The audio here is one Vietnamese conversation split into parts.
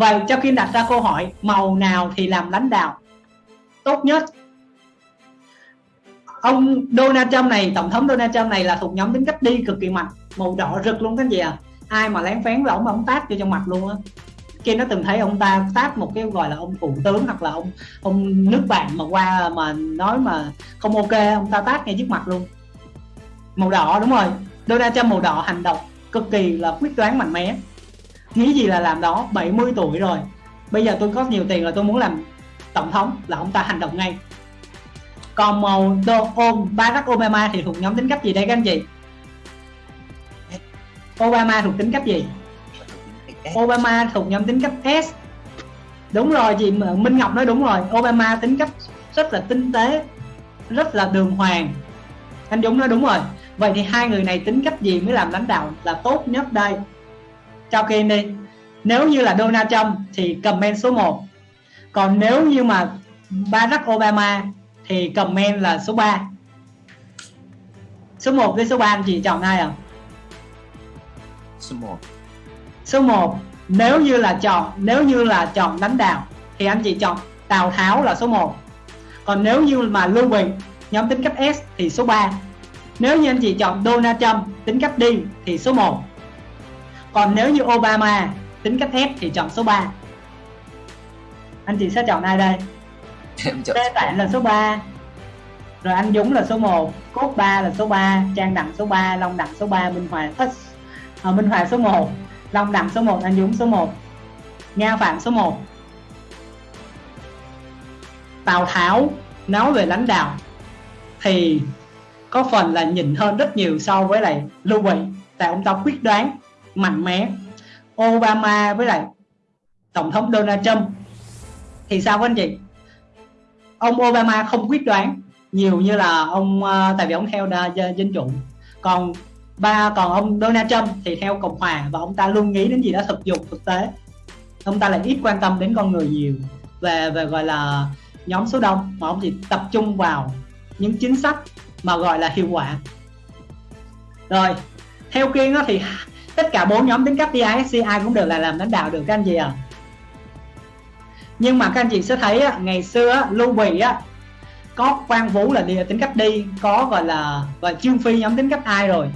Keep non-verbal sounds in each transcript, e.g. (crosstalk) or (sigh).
vậy cho khi đặt ra câu hỏi, màu nào thì làm lãnh đạo? Tốt nhất. Ông Donald Trump này, tổng thống Donald Trump này là thuộc nhóm tính cách đi cực kỳ mạnh. Màu đỏ rực luôn cái gì à ai mà lén phén là ông ông tát cho trong mặt luôn á. Kia nó từng thấy ông ta tát một cái gọi là ông thủ tướng hoặc là ông ông nước bạn mà qua mà nói mà không ok, ông ta tát ngay trước mặt luôn. Màu đỏ, đúng rồi. Donald Trump màu đỏ hành động cực kỳ là quyết đoán mạnh mẽ nghĩ gì là làm đó 70 tuổi rồi. Bây giờ tôi có nhiều tiền là tôi muốn làm tổng thống, là ông ta hành động ngay. Còn màu ôm Barack Obama thì thuộc nhóm tính cách gì đây các anh chị? Obama thuộc tính cách gì? Obama thuộc nhóm tính cách S. Đúng rồi, chị Minh Ngọc nói đúng rồi. Obama tính cách rất là tinh tế, rất là đường hoàng. Anh Dũng nói đúng rồi. Vậy thì hai người này tính cách gì mới làm lãnh đạo là tốt nhất đây? Cho Kim đi. Nếu như là Donald Trump thì comment số 1 còn nếu như mà Barack Obama thì comment là số 3 số 1 với số 3 anh chị chọn ai à số 1 số 1 nếu như là chọn nếu như là chọn lãnh đạo thì anh chị chọn Tào Tháo là số 1 còn nếu như mà Lưu Bình nhóm tính cách S thì số 3 nếu như anh chị chọn Donald Trump tính cách đi thì số 1 còn nếu như Obama tính cách S thì chọn số 3 anh chị sẽ chọn ai đây? (laughs) Em chọn Lê Tạng là số 3 rồi anh Dũng là số 1 Cốt 3 là số 3 Trang Đặng số 3 Long Đặng số 3 Minh Hoàng à, Minh Hoàng số 1 Long Đặng số 1 anh Dũng số 1 Nga Phạm số 1 Tào Tháo nói về lãnh đạo thì có phần là nhìn hơn rất nhiều so với lại Lưu Bị tại ông ta quyết đoán mạnh mẽ. Obama với lại tổng thống Donald Trump. Thì sao các anh chị? Ông Obama không quyết đoán nhiều như là ông ờ, tại vì ông theo đa, dân chủ. Còn ba còn ông Donald Trump thì theo cộng hòa và ông ta luôn nghĩ đến gì đó thực dụng thực tế. Ông ta lại ít quan tâm đến con người nhiều về về gọi là nhóm số đông mà ông chỉ tập trung vào những chính sách mà gọi là hiệu quả. Rồi theo kiên đó thì tất cả bốn nhóm tính cách DISC ai cũng được là làm lãnh đạo được, các anh chị à nhưng mà các anh chị sẽ thấy ngày xưa Lưu Bị á, có quan vũ là đi tính cách đi có gọi là và trương phi nhóm tính cách ai rồi.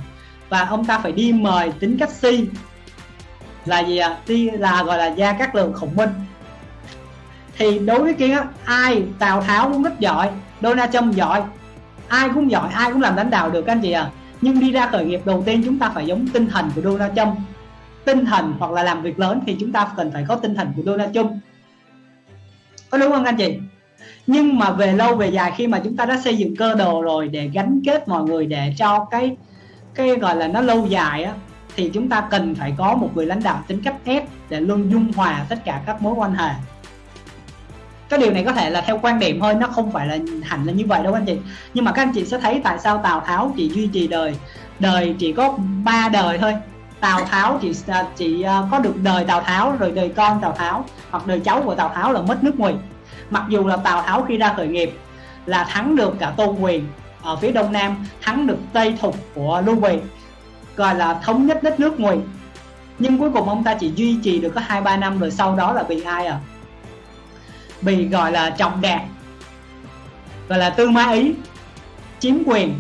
Và ông ta phải đi mời tính cách si là gì ạ? À? đi là gọi là gia các lượng khổng minh. Thì đối với kia ai, tào tháo cũng rất giỏi, donald trump giỏi, ai cũng giỏi, ai cũng làm lãnh đạo được, các anh chị à nhưng đi ra khởi nghiệp đầu tiên chúng ta phải giống tinh thần của donald trump. Tinh thần hoặc là làm việc lớn thì chúng ta cần phải có tinh thần của donald trump. Có đúng không anh chị? Nhưng mà về lâu về dài khi mà chúng ta đã xây dựng cơ đồ rồi để gắn kết mọi người, để cho cái cái gọi là nó lâu dài á, thì chúng ta cần phải có một người lãnh đạo tính cách S để luôn dung hòa tất cả các mối quan hệ cái điều này có thể là theo quan điểm thôi, nó không phải là hẳn là như vậy đâu anh chị. Nhưng mà các anh chị sẽ thấy tại sao Tào Tháo chỉ duy trì đời đời chỉ có ba đời thôi. Tào Tháo chỉ à, chỉ à, có được đời Tào Tháo, rồi đời con Tào Tháo, hoặc đời cháu của Tào Tháo là mất nước Ngụy mặc dù là Tào Tháo khi ra khởi nghiệp là thắng được cả Tôn Quyền ở phía đông nam, thắng được Tây Thục của Lưu Bị gọi là thống nhất đất nước Ngụy nhưng cuối cùng ông ta chỉ duy trì được có hai ba năm, rồi sau đó là bị ai à? Bị gọi là trọng đạt gọi là tư ma ý, chiếm quyền,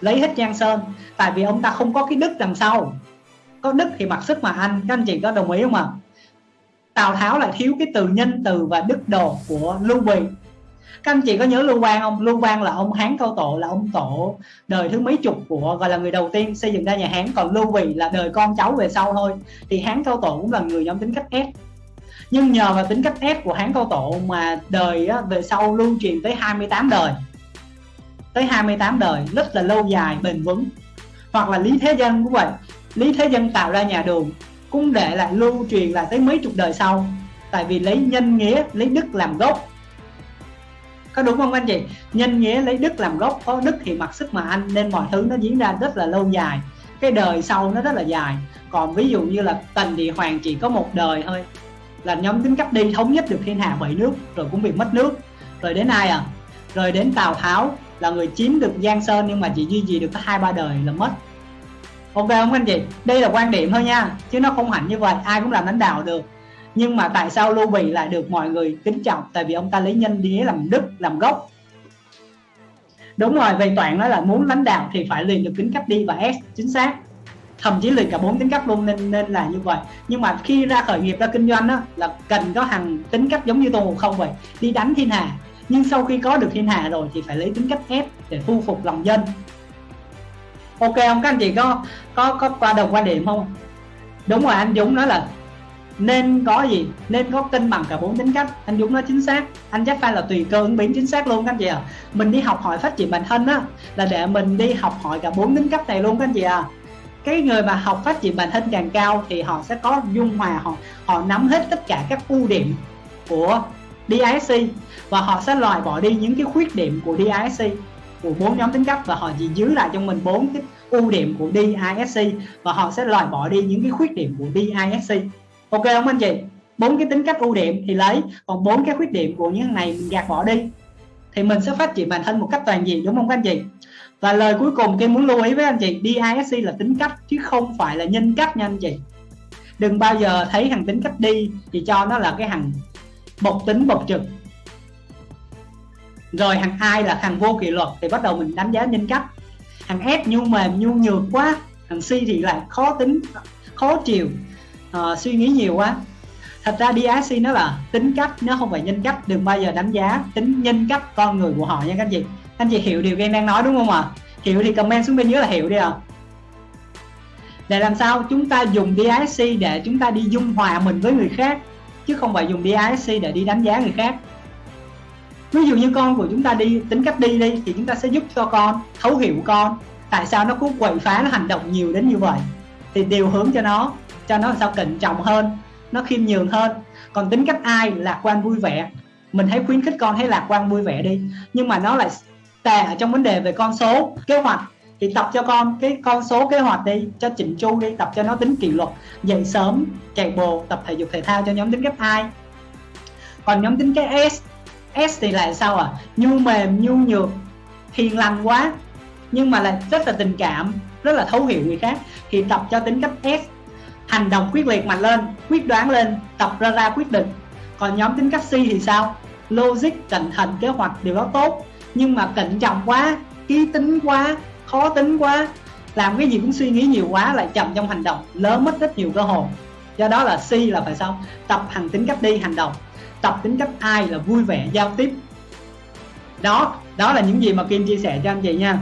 lấy hết giang sơn. Tại vì ông ta không có cái đức đằng sau. Có đức thì mặc sức mà anh các anh chị có đồng ý không ạ? À? Tào Tháo lại thiếu cái từ nhân từ và đức độ của Lưu Bị các anh chị có nhớ Lưu Quang không? Lưu Quang là ông Hán Cao Tổ, là ông tổ đời thứ mấy chục của, gọi là người đầu tiên xây dựng ra nhà Hán. Còn Lưu Bị là đời con cháu về sau thôi. Thì Hán Cao Tổ cũng là người nhóm tính cách ép nhưng nhờ vào tính cách ép của Hán Cao Tổ mà đời á, về sau lưu truyền tới 28 đời. Tới 28 đời rất là lâu dài bền vững. Hoặc là Lý Thế Dân cũng vậy. Lý Thế Dân tạo ra nhà đường cũng để lại lưu truyền lại tới mấy chục đời sau. Tại vì lấy nhân nghĩa lấy đức làm gốc. Có đúng không anh chị? Nhân nghĩa lấy đức làm gốc có đức thì mặc sức mà anh nên mọi thứ nó diễn ra rất là lâu dài. Cái đời sau nó rất là dài. Còn ví dụ như là tần địa hoàng chỉ có một đời thôi là nhóm tính cách đi thống nhất được thiên hạ bảy nước, rồi cũng bị mất nước. Rồi đến ai à? Rồi đến tào tháo, là người chiếm được giang sơn nhưng mà chỉ duy trì được có hai, ba đời là mất. Ok không anh chị? Đây là quan điểm thôi nha, chứ nó không hẳn như vậy, ai cũng làm lãnh đạo được. Nhưng mà tại sao Lưu Bị lại được mọi người kính trọng? Tại vì ông ta lấy nhân đi làm đức, làm gốc. Đúng rồi, về toàn nói là muốn lãnh đạo thì phải liền được tính cách đi và S, chính xác thậm chí luyện cả bốn tính cách luôn, nên nên là như vậy. Nhưng mà khi ra khởi nghiệp, ra kinh doanh đó là cần có hàng tính cách giống như tôn ngộ không vậy đi đánh thiên hạ nhưng sau khi có được thiên hạ rồi thì phải lấy tính cách ép để thu phục lòng dân. Ok không? Các anh chị có có có qua đồng quan điểm không? Đúng rồi, anh Dũng nói là nên có gì? Nên có cân bằng cả bốn tính cách. Anh Dũng nói chính xác. Anh chắc phải là tùy cơ ứng biến chính xác luôn, các anh chị à mình đi học hỏi phát triển bản thân á, là để mình đi học hỏi cả bốn tính cách này luôn, các anh chị à cái người mà học phát triển bản thân càng cao thì họ sẽ có dung hòa, họ họ nắm hết tất cả các ưu điểm của DISC và họ sẽ loại bỏ đi những cái khuyết điểm của DISC của bốn nhóm tính cách và họ chỉ giữ lại trong mình bốn cái ưu điểm của DISC và họ sẽ loại bỏ đi những cái khuyết điểm của DISC ok không anh chị? Bốn cái tính cách ưu điểm thì lấy, còn bốn cái khuyết điểm của những này mình gạt bỏ đi thì mình sẽ phát triển bản thân một cách toàn diện, đúng không các anh chị? Và lời cuối cùng tôi muốn lưu ý với anh chị DISC là tính cách chứ không phải là nhân cách nha anh chị. Đừng bao giờ thấy thằng tính cách đi thì cho nó là cái thằng bộc tính bộc trực. Rồi thằng ai là thằng vô kỷ luật thì bắt đầu mình đánh giá nhân cách. Thằng F nhu mềm nhu nhược quá thằng C thì lại khó tính khó chịu uh, suy nghĩ nhiều quá. Thật ra DISC nó là tính cách nó không phải nhân cách. Đừng bao giờ đánh giá tính nhân cách con người của họ nha các anh chị anh chị hiểu điều em đang nói đúng không ạ? À? hiểu thì comment xuống bên dưới là hiểu đi ạ. À. để làm sao chúng ta dùng DISC để chúng ta đi dung hòa mình với người khác, chứ không phải dùng DISC để đi đánh giá người khác. Ví dụ như con của chúng ta đi, tính cách đi đi, thì chúng ta sẽ giúp cho con thấu hiểu con. Tại sao nó cứ quậy phá, nó hành động nhiều đến như vậy? Thì điều hướng cho nó cho nó làm sao cẩn trọng hơn, nó khiêm nhường hơn. Còn tính cách ai, lạc quan vui vẻ? Mình hãy khuyến khích con hãy lạc quan vui vẻ đi, nhưng mà nó lại tệ ở trong vấn đề về con số kế hoạch. Thì tập cho con cái con số kế hoạch đi, cho chỉnh chu đi, tập cho nó tính kỷ luật, dậy sớm, chạy bộ, tập thể dục thể thao cho nhóm tính cách hai. Còn nhóm tính cái S S thì lại sao à nhu mềm, nhu nhược, hiền lành quá, nhưng mà lại rất là tình cảm, rất là thấu hiểu người khác. Thì tập cho tính cách S, hành động quyết liệt mạnh lên, quyết đoán lên, tập ra ra quyết định. Còn nhóm tính cách C thì sao? Logic, cẩn thận, kế hoạch điều đó tốt nhưng mà cẩn trọng quá, ký tính quá, khó tính quá, làm cái gì cũng suy nghĩ nhiều quá lại chậm trong hành động, lỡ mất rất nhiều cơ hội. Do đó là C là phải sao? Tập hành tính cách đi hành động. Tập tính cách ai là vui vẻ giao tiếp. Đó đó là những gì mà Kim chia sẻ cho anh chị nha.